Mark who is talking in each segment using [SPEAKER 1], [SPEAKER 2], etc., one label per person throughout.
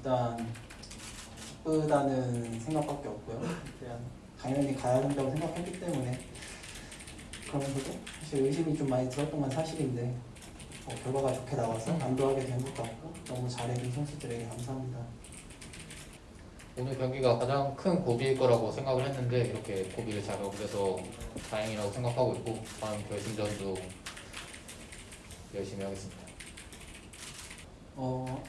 [SPEAKER 1] 일단 기쁘다는 생각밖에 없고요. 그냥 당연히 가야 된다고 생각했기 때문에 그러면서도 사실 의심이 좀 많이 들었던 건 사실인데 어, 결과가 좋게 나와서 안도하게 된 것 같고 너무 잘해준 선수들에게 감사합니다.
[SPEAKER 2] 오늘 경기가 가장 큰 고비일 거라고 생각을 했는데 이렇게 고비를 잘 넘겨서 다행이라고 생각하고 있고 다음 결승전도 열심히 하겠습니다.
[SPEAKER 1] 어,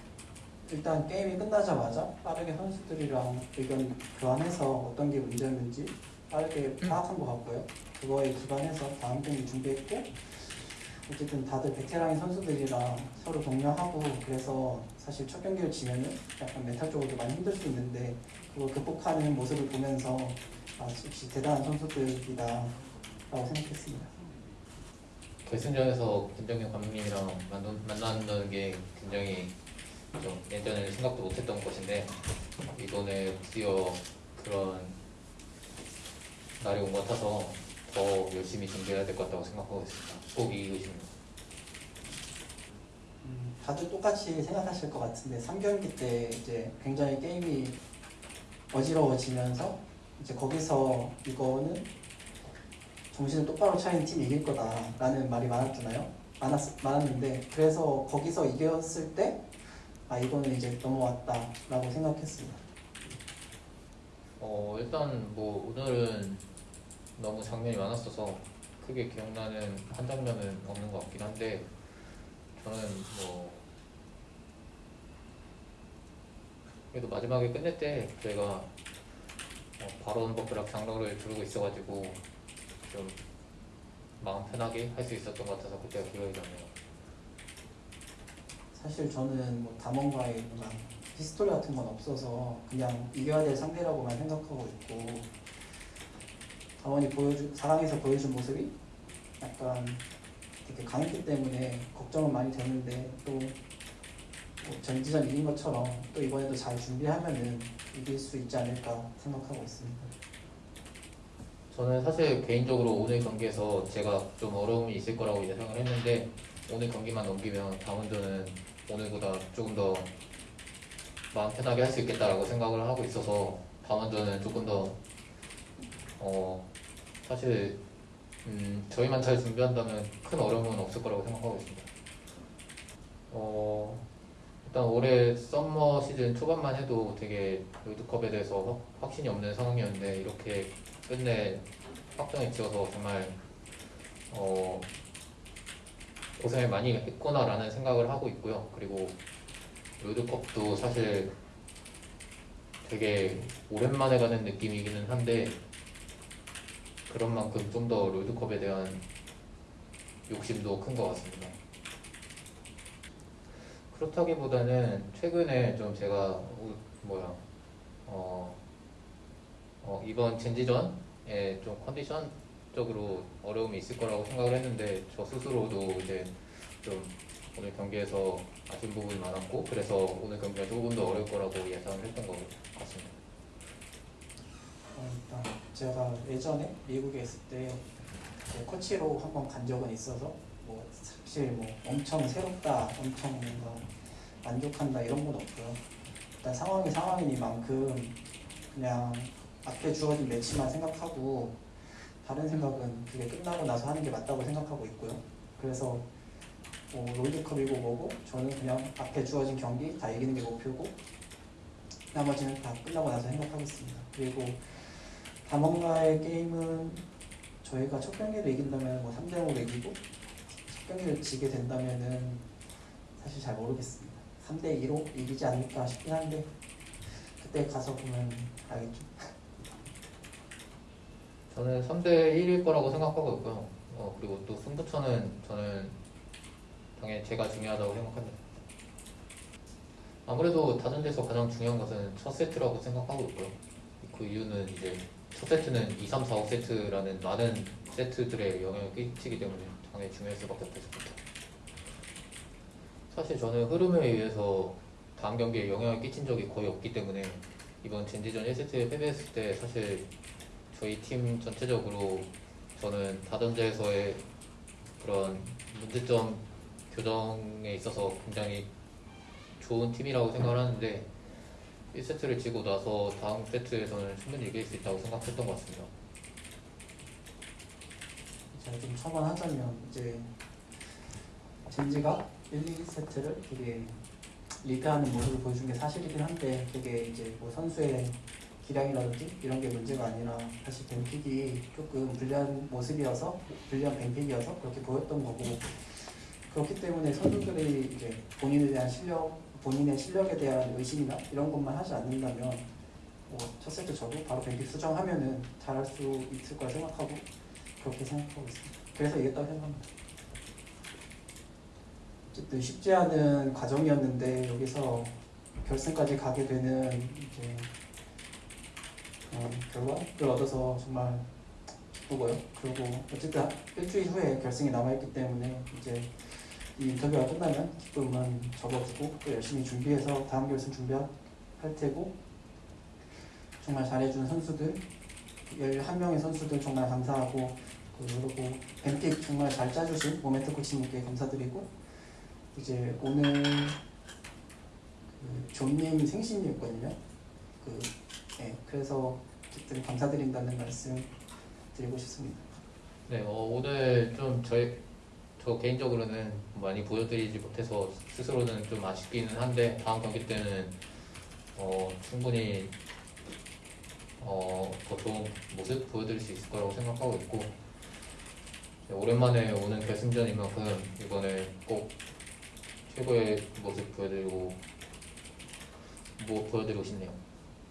[SPEAKER 1] 일단 게임이 끝나자마자 빠르게 선수들이랑 의견 교환해서 어떤 게 문제였는지 빠르게 파악한 것 같고요. 그거에 기반해서 다음 경기 준비했고 어쨌든 다들 베테랑인 선수들이랑 서로 동료하고 그래서 사실 첫 경기를 지면은 약간 멘탈적으로도 많이 힘들 수 있는데 그걸 극복하는 모습을 보면서 아, 역시 대단한 선수들이다 라고 생각했습니다.
[SPEAKER 2] 결승전에서 김정현 감독님이랑 만난- 만난다는 게 굉장히 좀 예전에는 생각도 못했던 것인데 이번에 드디어 그런 날이 온 것 같아서 더 열심히 준비해야 될 것 같다고 생각하고 있습니다. 꼭 이기고 있습니다.
[SPEAKER 1] 음, 다들 똑같이 생각하실 것 같은데 3경기 때 이제 굉장히 게임이 어지러워지면서 이제 거기서 이거는 정신을 똑바로 차린 팀이 이길 거다라는 말이 많았잖아요. 많았, 많았는데 그래서 거기서 이겼을 때 아 이거는 이제 넘어왔다라고 생각했습니다.
[SPEAKER 2] 어 일단 뭐 오늘은 너무 장면이 많았어서 크게 기억나는 한 장면은 없는 것 같긴 한데 저는 뭐 그래도 마지막에 끝낼 때 저희가 어, 바론 버프랑 장로를 두르고 있어가지고 좀 마음 편하게 할 수 있었던 것 같아서 그때가 기억이 나네요.
[SPEAKER 1] 사실 저는 뭐 담원과의 뭔가 히스토리 같은 건 없어서 그냥 이겨야 될 상대라고만 생각하고 있고 담원이 보여주 4강에서 보여준 모습이 약간 되게 강했기 때문에 걱정은 많이 되는데 또 뭐 젠지전 이긴 것처럼 또 이번에도 잘 준비하면은 이길 수 있지 않을까 생각하고 있습니다.
[SPEAKER 2] 저는 사실 개인적으로 오늘 경기에서 제가 좀 어려움이 있을 거라고 예상을 했는데 오늘 경기만 넘기면 다음전은 오늘보다 조금 더 마음 편하게 할 수 있겠다라고 생각을 하고 있어서 다음전은 조금 더 어, 사실 음, 저희만 잘 준비한다면 큰 어려움은 없을 거라고 생각하고 있습니다. 어, 일단 올해 썸머 시즌 초반만 해도 되게 롤드컵에 대해서 확- 확신이 없는 상황이었는데 이렇게 끝내 확정이 지어서 정말 어, 고생을 많이 했구나라는 생각을 하고 있고요. 그리고 롤드컵도 사실 되게 오랜만에 가는 느낌이기는 한데 그런 만큼 좀 더 롤드컵에 대한 욕심도 큰 것 같습니다. 그렇다기보다는 최근에 좀 제가 우- 뭐야 어, 어, 이번 젠지전에 좀 컨디션 적으로 어려움이 있을 거라고 생각을 했는데 저 스스로도 이제 좀 오늘 경기에서 아쉬운 부분이 많았고 그래서 오늘 경기가 조금 더 어려울 거라고 예상을 했던 것 같습니다.
[SPEAKER 1] 어, 일단 제가 예전에 미국에 있을 때 코치로 한번 간 적은 있어서 뭐 사실 뭐 엄청 새롭다, 엄청 뭔가 만족한다 이런 건 없고요. 일단 상황이 상황이니만큼 그냥 앞에 주어진 매치만 생각하고 다른 생각은 그게 끝나고 나서 하는 게 맞다고 생각하고 있고요. 그래서 뭐 롤드컵이고 뭐고 저는 그냥 앞에 주어진 경기 다 이기는 게 목표고 나머지는 다 끝나고 나서 생각하겠습니다. 그리고 담원과의 게임은 저희가 첫 경기를 이긴다면 뭐 3대 0으로 이기고 첫 경기를 지게 된다면은 사실 잘 모르겠습니다. 3대 2로 이기지 않을까 싶긴 한데 그때 가서 보면 알겠죠.
[SPEAKER 2] 저는 3대 1일 거라고 생각하고 있고요. 어, 그리고 또 승부처는 저는 당연히 제가 중요하다고 생각합니다. 아무래도 다전제에서 가장 중요한 것은 첫 세트라고 생각하고 있고요. 그 이유는 이제 첫 세트는 2, 3, 4, 5 세트라는 많은 세트들의 영향을 끼치기 때문에 당연히 중요할 수밖에 없겠습니다. 사실 저는 흐름에 의해서 다음 경기에 영향을 끼친 적이 거의 없기 때문에 이번 젠지전 1세트에 패배했을 때 사실 저희 팀 전체적으로 저는 다전제에서의 그런 문제점 교정에 있어서 굉장히 좋은 팀이라고 생각을 하는데 1세트를 지고 나서 다음 세트에서는 충분히 이길 수 있다고 생각했던 것 같습니다.
[SPEAKER 1] 제가 좀 첨언하자면 이제 젠지가 1, 2세트를 되게 리드하는 모습을 보여준 게 사실이긴 한데 그게 이제 뭐 선수의 기량이라든지 이런 게 문제가 아니라 사실 뱀픽이 조금 불리한 모습이어서 불리한 뱀픽이어서 그렇게 보였던 거고 그렇기 때문에 선수들이 이제 본인에 대한 실력 본인의 실력에 대한 의심이나 이런 것만 하지 않는다면 뭐첫 세트 저도 바로 뱀픽 수정하면은 잘할 수 있을 거라 생각하고 그렇게 생각하고 있습니다. 그래서 이겼다고 생각합니다. 어쨌든 쉽지 않은 과정이었는데 여기서 결승까지 가게 되는 이제 어, 결과를 얻어서 정말 기쁘고요. 그리고 어쨌든 일주일 후에 결승이 남아있기 때문에 이제 이 인터뷰가 끝나면 기쁨은 접어두고 또 열심히 준비해서 다음 결승 준비할 테고 정말 잘해준 선수들 11명의 선수들 정말 감사하고 그리고 뱀픽 정말 잘 짜주신 모멘트 코치님께 감사드리고 이제 오늘 그 존님 생신이었거든요. 그 네, 그래서 어쨌든 감사드린다는 말씀 드리고 싶습니다.
[SPEAKER 2] 네, 어, 오늘 좀 저희 저 개인적으로는 많이 보여드리지 못해서 스스로는 좀 아쉽기는 한데 다음 경기 때는 어, 충분히 어, 더 좋은 모습 보여드릴 수 있을 거라고 생각하고 있고 네, 오랜만에 오는 결승전인 만큼 이번에 꼭 최고의 모습 보여드리고 뭐 보여드리고 싶네요.